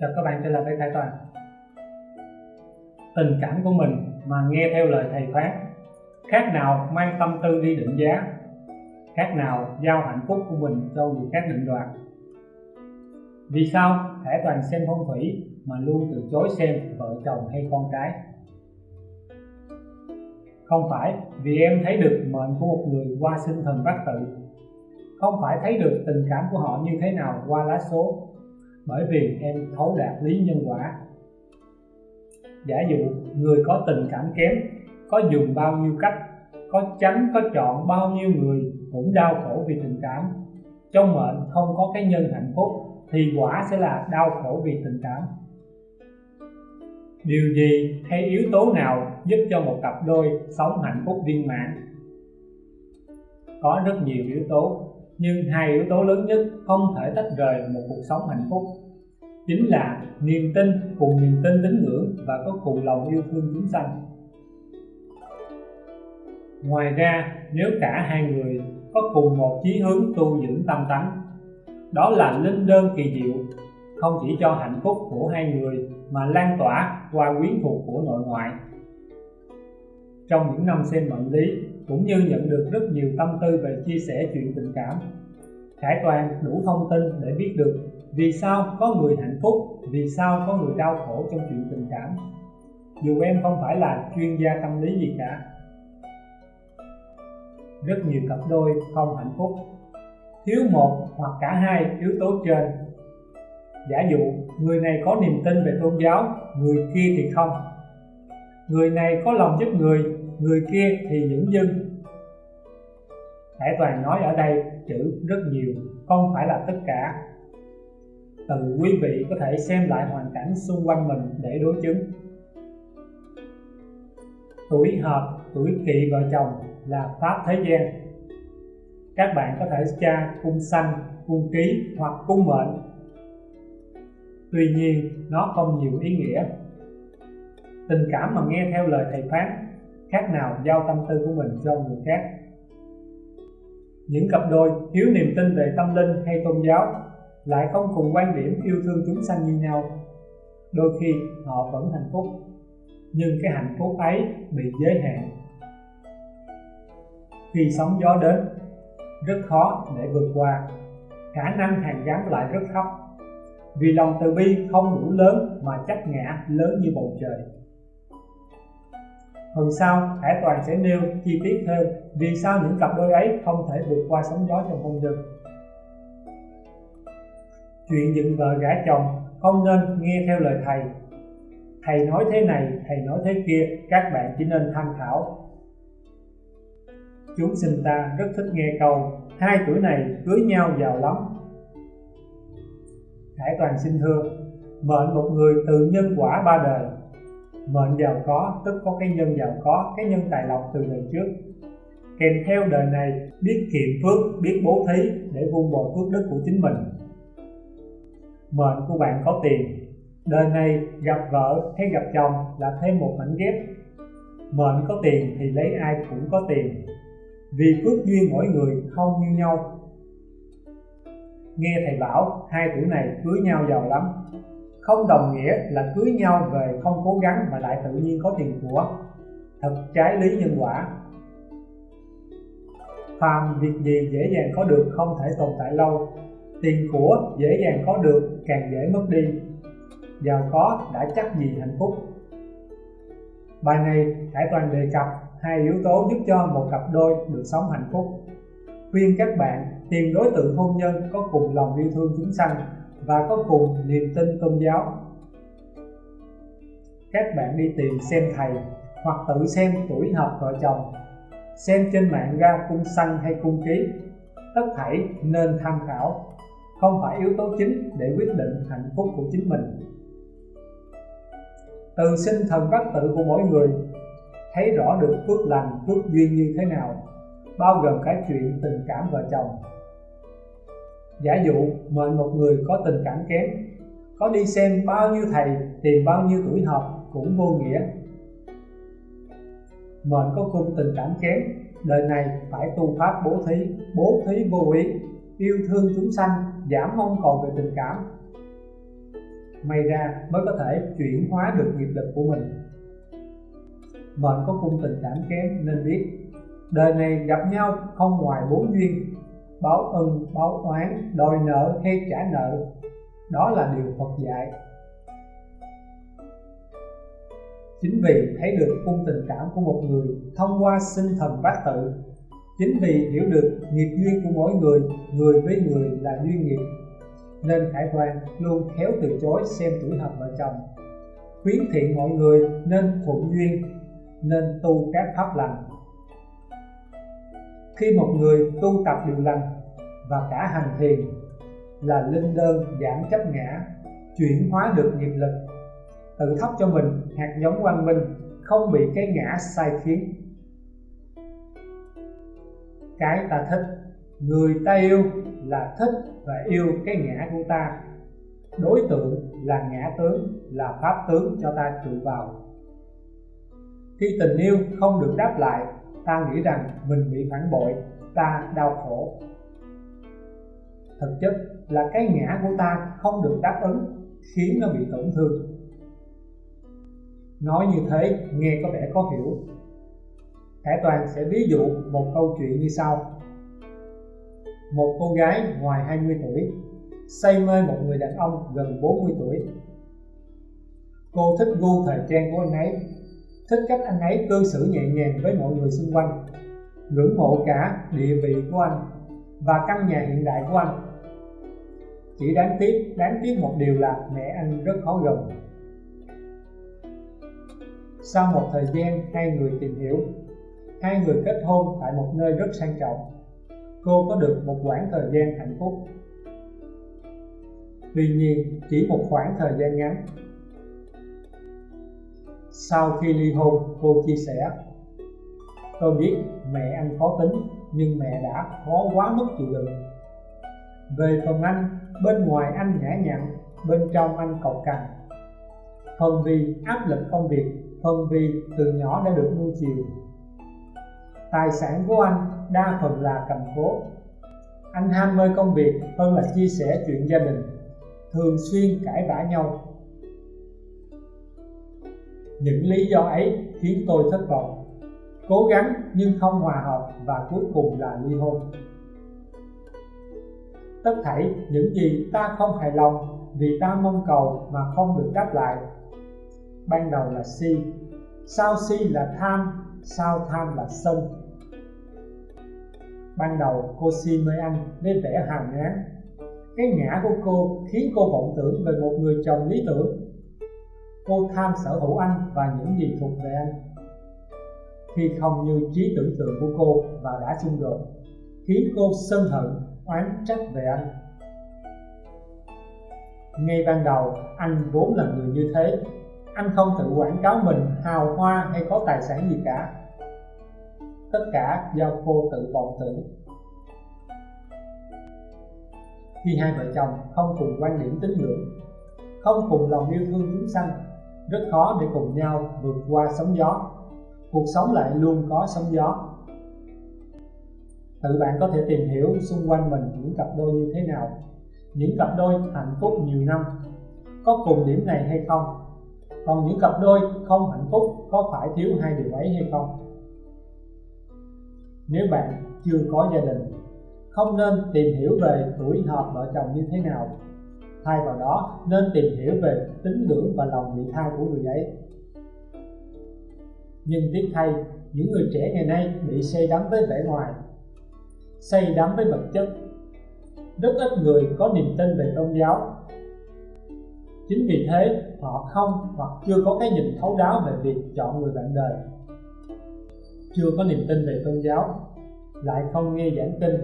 chào các bạn trở lại với Khải Toàn. Tình cảm của mình mà nghe theo lời thầy phán khác nào mang tâm tư đi định giá, khác nào giao hạnh phúc của mình cho người khác định đoạt. Vì sao Khải Toàn xem phong thủy mà luôn từ chối xem vợ chồng hay con cái? Không phải vì em thấy được mệnh của một người qua sinh thần bát tự. Không phải thấy được tình cảm của họ như thế nào qua lá số bởi vì em thấu đạt lý nhân quả. Giả dụ, người có tình cảm kém, có dùng bao nhiêu cách, có tránh có chọn bao nhiêu người cũng đau khổ vì tình cảm. Trong mệnh không có cái nhân hạnh phúc thì quả sẽ là đau khổ vì tình cảm. Điều gì hay yếu tố nào giúp cho một cặp đôi sống hạnh phúc viên mãn? Có rất nhiều yếu tố, nhưng hai yếu tố lớn nhất không thể tách rời một cuộc sống hạnh phúc chính là niềm tin cùng niềm tin tín ngưỡng và có cùng lòng yêu thương chúng sanh. Ngoài ra, nếu cả hai người có cùng một chí hướng tu dưỡng tâm tánh, đó là linh đơn kỳ diệu, không chỉ cho hạnh phúc của hai người mà lan tỏa qua quyến thuộc của nội ngoại. Trong những năm xem mệnh lý, cũng như nhận được rất nhiều tâm tư về chia sẻ chuyện tình cảm, Khải Toàn đủ thông tin để biết được vì sao có người hạnh phúc, vì sao có người đau khổ trong chuyện tình cảm. Dù em không phải là chuyên gia tâm lý gì cả. Rất nhiều cặp đôi không hạnh phúc, thiếu một hoặc cả hai yếu tố trên. Giả dụ người này có niềm tin về tôn giáo, người kia thì không. Người này có lòng giúp người, người kia thì những dưng Hải Toàn nói ở đây chữ rất nhiều, không phải là tất cả. Từ quý vị có thể xem lại hoàn cảnh xung quanh mình để đối chứng. Tuổi hợp, tuổi kỵ vợ chồng là pháp thế gian. Các bạn có thể tra cung xanh, cung ký hoặc cung mệnh. Tuy nhiên, nó không nhiều ý nghĩa. Tình cảm mà nghe theo lời thầy phán, khác nào giao tâm tư của mình cho người khác những cặp đôi thiếu niềm tin về tâm linh hay tôn giáo lại không cùng quan điểm yêu thương chúng sanh như nhau. Đôi khi họ vẫn hạnh phúc nhưng cái hạnh phúc ấy bị giới hạn. Khi sóng gió đến rất khó để vượt qua. Khả năng hàn gắn lại rất thấp. Vì lòng từ bi không đủ lớn mà chấp ngã lớn như bầu trời. Phần sau, Hải Toàn sẽ nêu chi tiết hơn vì sao những cặp đôi ấy không thể vượt qua sóng gió trong hôn nhân. Chuyện dựng vợ gả chồng không nên nghe theo lời thầy. Thầy nói thế này, thầy nói thế kia, các bạn chỉ nên tham khảo. Chúng sinh ta rất thích nghe câu hai tuổi này cưới nhau giàu lắm. Hải Toàn xin thưa, mệnh một người từ nhân quả ba đời mệnh giàu có tức có cái nhân giàu có cái nhân tài lộc từ đời trước kèm theo đời này biết kiệm phước biết bố thí để vun bồi phước đức của chính mình mệnh của bạn có tiền. Đời này gặp vợ hay gặp chồng là thêm một mảnh ghép. Mệnh có tiền thì lấy ai cũng có tiền. Vì phước duyên mỗi người không như nhau. Nghe thầy bảo, hai tuổi này cưới nhau giàu lắm. Không đồng nghĩa là cưới nhau về không cố gắng mà lại tự nhiên có tiền của. Thật trái lý nhân quả. Phàm việc gì dễ dàng có được không thể tồn tại lâu tiền của dễ dàng có được, càng dễ mất đi. Giàu có đã chắc gì hạnh phúc. Bài này Hải Toàn đề cập hai yếu tố giúp cho một cặp đôi được sống hạnh phúc. Khuyên các bạn tìm đối tượng hôn nhân có cùng lòng yêu thương chúng sanh và có cùng niềm tin tôn giáo. Các bạn đi tìm xem thầy hoặc tự xem tuổi hợp vợ chồng, xem trên mạng ra cung xanh hay cung ký. Tất thảy nên tham khảo không phải yếu tố chính để quyết định hạnh phúc của chính mình. Từ sinh thần bát tự của mỗi người, thấy rõ được phước lành, phước duyên như thế nào, bao gồm cả chuyện tình cảm vợ chồng. Giả dụ, mệnh một người có tình cảm kém, có đi xem bao nhiêu thầy, tìm bao nhiêu tuổi hợp cũng vô nghĩa. Mệnh có cung tình cảm kém, đời này phải tu pháp bố thí bố thí vô ý yêu thương chúng sanh, giảm mong cầu về tình cảm. May ra mới có thể chuyển hóa được nghiệp lực của mình. Mệnh có cung tình cảm kém nên biết, đời này gặp nhau không ngoài bốn duyên, báo ân, báo oán, đòi nợ hay trả nợ. Đó là điều Phật dạy. Chính vì thấy được cung tình cảm của một người thông qua sinh thần bát tự chính vì hiểu được nghiệp duyên của mỗi người người với người là duyên nghiệp, nên khải Hoàng luôn khéo từ chối xem tuổi hợp vợ chồng. Khuyến thiện mọi người nên thuận duyên, nên tu các pháp lành. Khi một người tu tập điều lành và cả hành thiền là linh đơn giảm chấp ngã, chuyển hóa được nghiệp lực, tự thắp cho mình hạt giống quang minh, không bị cái ngã sai khiến cái ta thích. Người ta yêu là thích và yêu cái ngã của ta. Đối tượng là ngã tướng, là pháp tướng cho ta trụ vào. Khi tình yêu không được đáp lại, ta nghĩ rằng mình bị phản bội, ta đau khổ. Thực chất là cái ngã của ta không được đáp ứng, khiến nó bị tổn thương. Nói như thế, nghe có vẻ khó hiểu. Khải Toàn sẽ ví dụ một câu chuyện như sau. Một cô gái ngoài 20 tuổi say mê một người đàn ông gần 40 tuổi. Cô thích gu thời trang của anh ấy Thích cách anh ấy cư xử nhẹ nhàng với mọi người xung quanh Ngưỡng mộ cả địa vị của anh Và căn nhà hiện đại của anh. Chỉ đáng tiếc, đáng tiếc một điều là mẹ anh rất khó gần. Sau một thời gian hai người tìm hiểu hai người kết hôn tại một nơi rất sang trọng. Cô có được một khoảng thời gian hạnh phúc. Tuy nhiên, chỉ một khoảng thời gian ngắn. Sau khi ly hôn, cô chia sẻ, tôi biết mẹ anh khó tính, nhưng mẹ đã khó quá mức chịu đựng. Về phần anh, bên ngoài anh nhã nhặn, bên trong anh cộc cằn. Phần vì áp lực công việc phần vì từ nhỏ đã được nuôi chiều tài sản của anh đa phần là cầm cố. Anh ham mê công việc hơn là chia sẻ chuyện gia đình, thường xuyên cãi vã nhau. Những lý do ấy khiến tôi thất vọng. Cố gắng nhưng không hòa hợp và cuối cùng là ly hôn. Tất thảy những gì ta không hài lòng vì ta mong cầu mà không được đáp lại. Ban đầu là si, sau si là tham sao tham là sân. Ban đầu cô si mê anh nên vẻ hàng ngán. Cái ngã của cô khiến cô vọng tưởng về một người chồng lý tưởng. Cô tham sở hữu anh và những gì thuộc về anh. Khi không như trí tưởng tượng của cô và đã xung đột, khiến cô sân hận, oán trách về anh. Ngay ban đầu, anh vốn là người như thế. Anh không tự quảng cáo mình hào hoa hay có tài sản gì cả tất cả do cô tự vọng tưởng. Khi hai vợ chồng không cùng quan điểm tín ngưỡng, không cùng lòng yêu thương chúng sanh, rất khó để cùng nhau vượt qua sóng gió. Cuộc sống lại luôn có sóng gió. Tự bạn có thể tìm hiểu xung quanh mình những cặp đôi như thế nào, những cặp đôi hạnh phúc nhiều năm, có cùng điểm này hay không? Còn những cặp đôi không hạnh phúc có phải thiếu hai điều ấy hay không? Nếu bạn chưa có gia đình, không nên tìm hiểu về tuổi hợp vợ chồng như thế nào. Thay vào đó, nên tìm hiểu về tín ngưỡng và lòng vị tha của người ấy. Nhưng tiếc thay, những người trẻ ngày nay bị say đắm với vẻ ngoài, say đắm với vật chất. Rất ít người có niềm tin về tôn giáo. Chính vì thế, họ không hoặc chưa có cái nhìn thấu đáo về việc chọn người bạn đời chưa có niềm tin về tôn giáo, lại không nghe giảng kinh,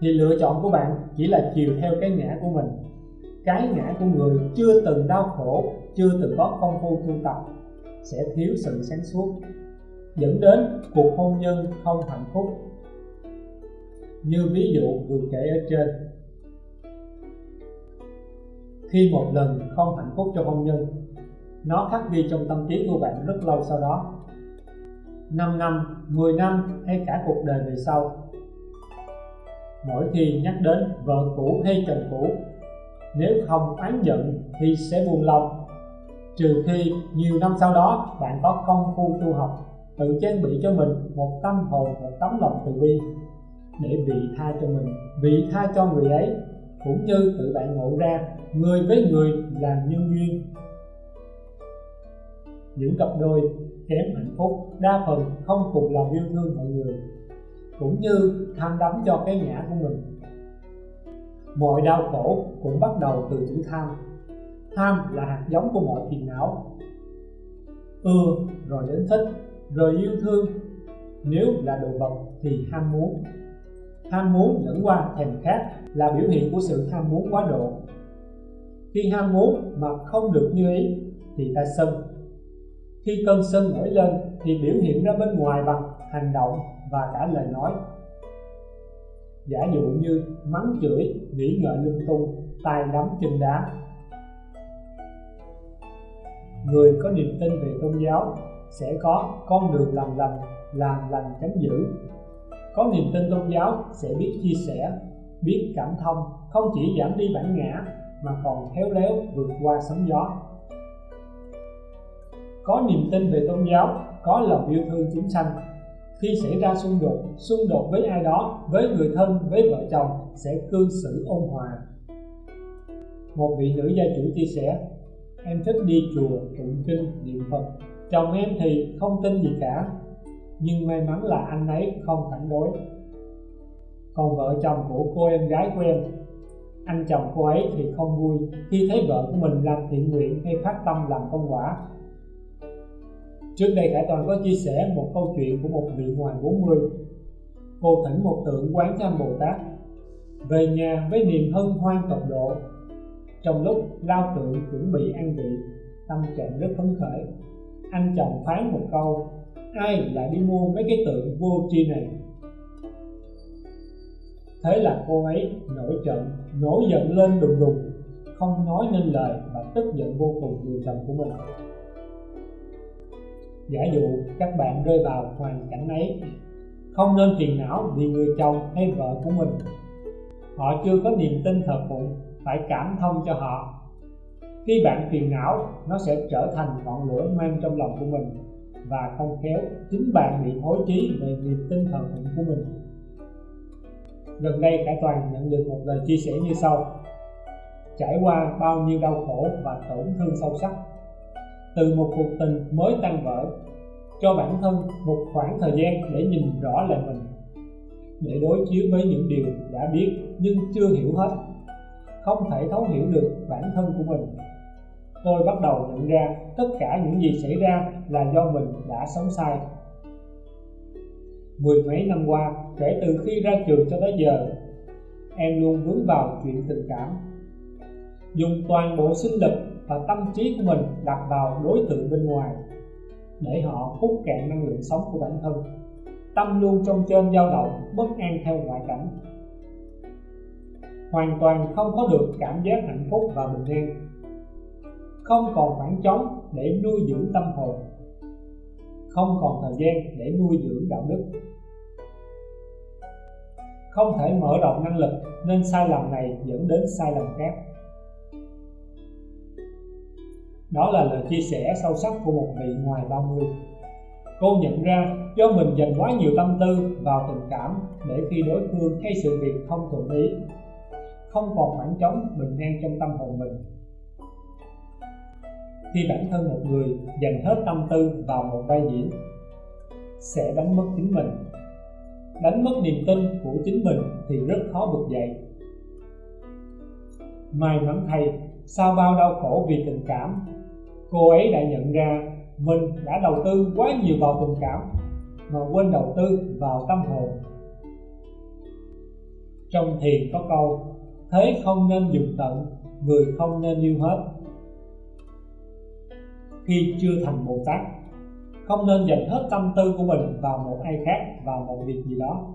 thì lựa chọn của bạn chỉ là chiều theo cái ngã của mình. Cái ngã của người chưa từng đau khổ, chưa từng có công phu tu tập sẽ thiếu sự sáng suốt, dẫn đến cuộc hôn nhân không hạnh phúc. Như ví dụ vừa kể ở trên. Khi một lần không hạnh phúc trong hôn nhân, nó khắc ghi trong tâm trí của bạn rất lâu sau đó. 5 năm, 10 năm hay cả cuộc đời về sau. Mỗi khi nhắc đến vợ cũ hay chồng cũ nếu không oán giận thì sẽ buồn lòng. Trừ khi nhiều năm sau đó bạn có công phu tu học tự trang bị cho mình một tâm hồn một tấm lòng từ bi để vị tha cho mình vị tha cho người ấy. Cũng như tự bạn ngộ ra người với người là nhân duyên những cặp đôi kém hạnh phúc, đa phần không cùng lòng yêu thương mọi người, cũng như tham đắm cho cái ngã của mình. Mọi đau khổ cũng bắt đầu từ chữ tham. Tham là hạt giống của mọi phiền não. Ưa rồi đến thích, rồi yêu thương. Nếu là đồ vật thì ham muốn. Ham muốn dẫn qua thèm khát là biểu hiện của sự ham muốn quá độ. Khi ham muốn mà không được như ý thì ta sân khi cơn sân nổi lên thì biểu hiện ra bên ngoài bằng hành động và cả lời nói. Giả dụ như mắng chửi, nghĩ ngợi lung tung, tay đấm chân đá. Người có niềm tin về tôn giáo sẽ có con đường làm lành làm lành tránh dữ. Có niềm tin tôn giáo sẽ biết chia sẻ, biết cảm thông, không chỉ giảm đi bản ngã mà còn khéo léo vượt qua sóng gió có niềm tin về tôn giáo, có lòng yêu thương chúng sanh. Khi xảy ra xung đột xung đột với ai đó, với người thân, với vợ chồng sẽ cư xử ôn hòa. Một vị nữ gia chủ chia sẻ, em thích đi chùa, tụng kinh, niệm phật. Chồng em thì không tin gì cả, nhưng may mắn là anh ấy không phản đối. Còn vợ chồng của cô em gái của em, anh chồng cô ấy thì không vui. Khi thấy vợ của mình làm thiện nguyện hay phát tâm làm công quả trước đây Khải Toàn có chia sẻ một câu chuyện của một vị ngoài 40 cô thỉnh một tượng quán cho Bồ Tát, về nhà với niềm hân hoan tột độ. Trong lúc lao tượng chuẩn bị ăn vị, tâm trạng rất phấn khởi. Anh chồng phán một câu, ai lại đi mua mấy cái tượng vô tri này? Thế là cô ấy nổi trận nổi giận lên đùng đùng, không nói nên lời và tức giận vô cùng người chồng của mình giả dụ các bạn rơi vào hoàn cảnh ấy, không nên phiền não vì người chồng hay vợ của mình. Họ chưa có niềm tin thờ phụng, phải cảm thông cho họ. Khi bạn phiền não, nó sẽ trở thành ngọn lửa mang trong lòng của mình và không khéo chính bạn bị thối trí về niềm tin thờ phụng của mình. Gần đây cả toàn nhận được một lời chia sẻ như sau. Trải qua bao nhiêu đau khổ và tổn thương sâu sắc từ một cuộc tình mới tan vỡ, cho bản thân một khoảng thời gian để nhìn rõ lại mình. Để đối chiếu với những điều đã biết nhưng chưa hiểu hết, không thể thấu hiểu được bản thân của mình, tôi bắt đầu nhận ra tất cả những gì xảy ra là do mình đã sống sai. Mười mấy năm qua, kể từ khi ra trường cho tới giờ, em luôn vướng vào chuyện tình cảm, dùng toàn bộ sinh lực và tâm trí của mình đặt vào đối tượng bên ngoài, để họ hút cạn năng lượng sống của bản thân. Tâm luôn trong trên dao động, bất an theo ngoại cảnh. Hoàn toàn không có được cảm giác hạnh phúc và bình an không còn khoảng trống để nuôi dưỡng tâm hồn. Không còn thời gian để nuôi dưỡng đạo đức. Không thể mở rộng năng lực, nên sai lầm này dẫn đến sai lầm khác đó là lời chia sẻ sâu sắc của một vị ngoài 30 cô nhận ra do mình dành quá nhiều tâm tư vào tình cảm để khi đối phương hay sự việc không thuận ý, không còn khoảng trống bình an trong tâm hồn mình. Khi bản thân một người dành hết tâm tư vào một vai diễn, sẽ đánh mất chính mình. Đánh mất niềm tin của chính mình thì rất khó vực dậy. May mắn thay, sau bao đau khổ vì tình cảm cô ấy đã nhận ra mình đã đầu tư quá nhiều vào tình cảm mà quên đầu tư vào tâm hồn. Trong thiền có câu, thế không nên dùng tận, người không nên yêu hết. Khi chưa thành Bồ Tát, không nên dành hết tâm tư của mình vào một ai khác, vào một việc gì đó.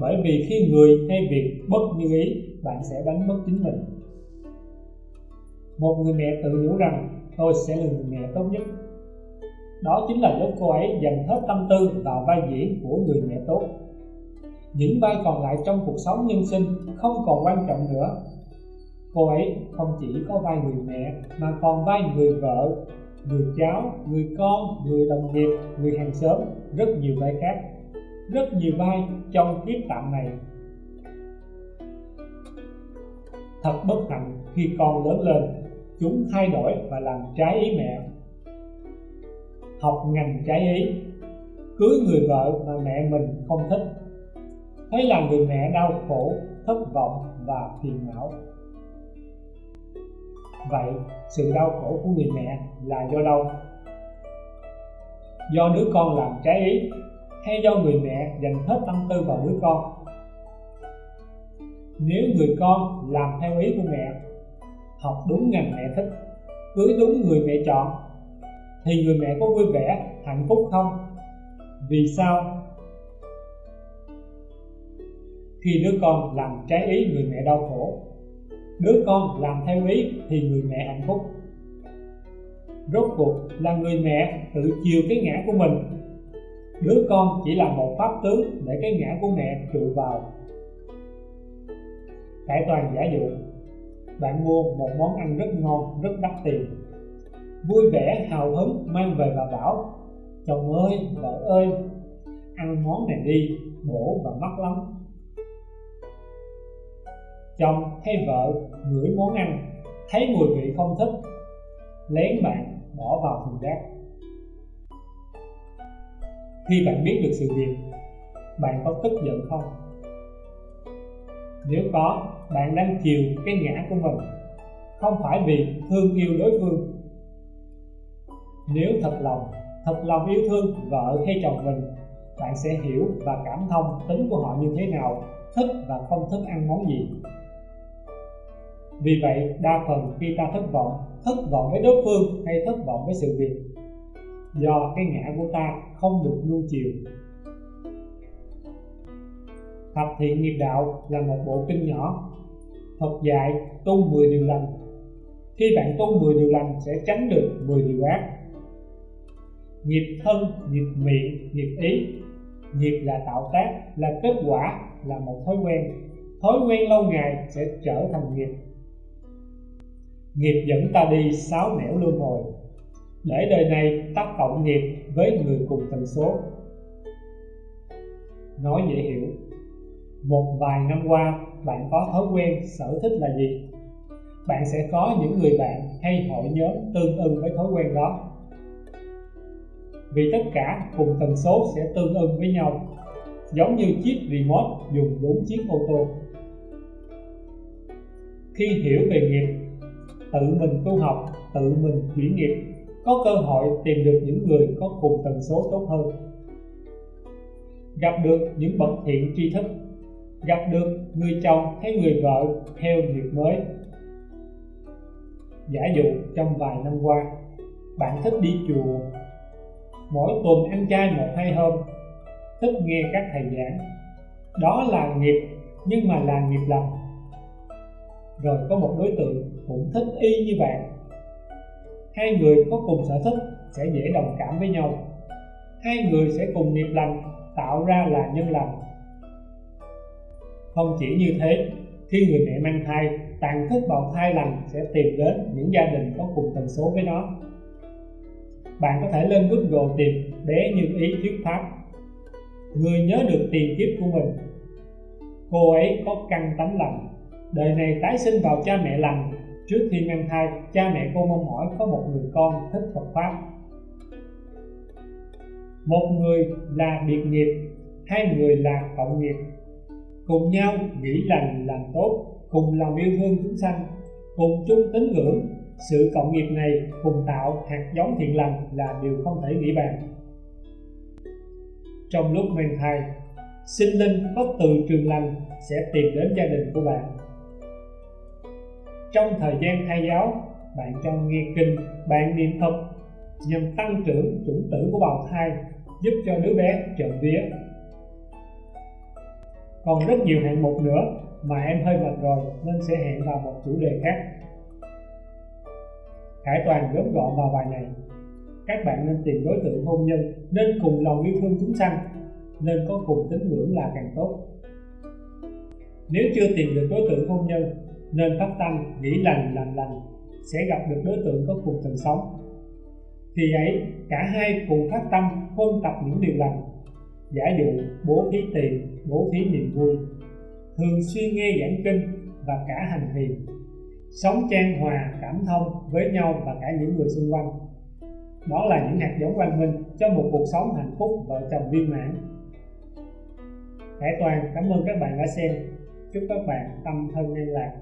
Bởi vì khi người hay việc bất như ý, bạn sẽ đánh mất chính mình. Một người mẹ tự nhủ rằng tôi sẽ là người mẹ tốt nhất. Đó chính là lúc cô ấy dành hết tâm tư vào vai diễn của người mẹ tốt. Những vai còn lại trong cuộc sống nhân sinh không còn quan trọng nữa. Cô ấy không chỉ có vai người mẹ, mà còn vai người vợ, người cháu, người con, người đồng nghiệp, người hàng xóm, rất nhiều vai khác, rất nhiều vai trong kiếp tạm này. Thật bất hạnh khi con lớn lên chúng thay đổi và làm trái ý mẹ. Học ngành trái ý, cưới người vợ mà mẹ mình không thích. Thấy là người mẹ đau khổ, thất vọng và phiền não. Vậy, sự đau khổ của người mẹ là do đâu? Do đứa con làm trái ý, hay do người mẹ dành hết tâm tư vào đứa con? Nếu người con làm theo ý của mẹ học đúng ngành mẹ thích, cưới đúng người mẹ chọn, thì người mẹ có vui vẻ, hạnh phúc không? Vì sao? Khi đứa con làm trái ý người mẹ đau khổ, đứa con làm theo ý thì người mẹ hạnh phúc. Rốt cuộc là người mẹ tự chiều cái ngã của mình. Đứa con chỉ là một pháp tướng để cái ngã của mẹ trụ vào. Cải toàn giả dụ bạn mua một món ăn rất ngon, rất đắt tiền. Vui vẻ, hào hứng, mang về và bảo, chồng ơi vợ ơi, ăn món này đi bổ và mắc lắm. Chồng hay vợ ngửi món ăn, thấy mùi vị không thích, lén bạn bỏ vào thùng rác. Khi bạn biết được sự việc, bạn có tức giận không? Nếu có, bạn đang chiều cái ngã của mình. Không phải vì thương yêu đối phương. Nếu thật lòng thật lòng yêu thương vợ hay chồng mình, bạn sẽ hiểu và cảm thông tính của họ như thế nào, thích và không thích ăn món gì. Vì vậy, đa phần khi ta thất vọng thất vọng với đối phương hay thất vọng với sự việc, do cái ngã của ta không được nuông chiều. Thập thiện nghiệp đạo là một bộ kinh nhỏ. Phật dạy tu 10 điều lành. Khi bạn tu 10 điều lành sẽ tránh được 10 điều ác. Nghiệp thân, nghiệp miệng, nghiệp ý. Nghiệp là tạo tác, là kết quả, là một thói quen. Thói quen lâu ngày sẽ trở thành nghiệp. Nghiệp dẫn ta đi sáu nẻo luân hồi. Để đời này tác cộng nghiệp với người cùng tần số. Nói dễ hiểu một vài năm qua, bạn có thói quen sở thích là gì? Bạn sẽ có những người bạn hay hội nhóm tương ưng với thói quen đó. Vì tất cả cùng tần số sẽ tương ưng với nhau, giống như chiếc remote dùng đúng chiếc ô tô. Khi hiểu về nghiệp, tự mình tu học, tự mình chuyển nghiệp, có cơ hội tìm được những người có cùng tần số tốt hơn. Gặp được những bậc thiện tri thức gặp được người chồng hay người vợ theo nghiệp mới. Giả dụ trong vài năm qua, bạn thích đi chùa. Mỗi tuần ăn chay một hai hôm, thích nghe các thầy giảng. Đó là nghiệp, nhưng mà là nghiệp lành. rồi có một đối tượng cũng thích y như bạn. Hai người có cùng sở thích sẽ dễ đồng cảm với nhau. Hai người sẽ cùng nghiệp lành, tạo ra là nhân lành không chỉ như thế, khi người mẹ mang thai, tàn thức bào thai lành sẽ tìm đến những gia đình có cùng tần số với nó. Bạn có thể lên Google tìm bé như ý thuyết pháp. Người nhớ được tiền kiếp của mình. Cô ấy có căn tánh lành, đời này tái sinh vào cha mẹ lành. Trước khi mang thai, cha mẹ cô mong mỏi có một người con thích Phật Pháp. Một người là biệt nghiệp, hai người là cộng nghiệp cùng nhau nghĩ lành làm tốt, cùng lòng yêu thương chúng sanh, cùng chung tín ngưỡng. Sự cộng nghiệp này cùng tạo hạt giống thiện lành là điều không thể nghĩ bàn. Trong lúc mang thai, sinh linh có từ trường lành sẽ tìm đến gia đình của bạn. Trong thời gian thai giáo, bạn cho nghe kinh, bạn niệm phật nhằm tăng trưởng chủng tử của bào thai, giúp cho đứa bé trộm vía còn rất nhiều hạng mục nữa mà em hơi mệt rồi nên sẽ hẹn vào một chủ đề khác. Khải Toàn gớm gọn vào bài này. Các bạn nên tìm đối tượng hôn nhân nên cùng lòng yêu thương chúng sanh, nên có cùng tín ngưỡng là càng tốt. Nếu chưa tìm được đối tượng hôn nhân, nên phát tâm nghĩ lành làm lành, sẽ gặp được đối tượng có cùng tầng sống. Thì ấy, cả hai cùng phát tâm ôn tập những điều lành giả dụ bố thí tiền, bố thí niềm vui. Thường xuyên nghe giảng kinh và cả hành thiền. Sống trang hòa, cảm thông với nhau và cả những người xung quanh. Đó là những hạt giống quang minh cho một cuộc sống hạnh phúc vợ chồng viên mãn. Hải Toàn, cảm ơn các bạn đã xem. Chúc các bạn tâm thân an lạc.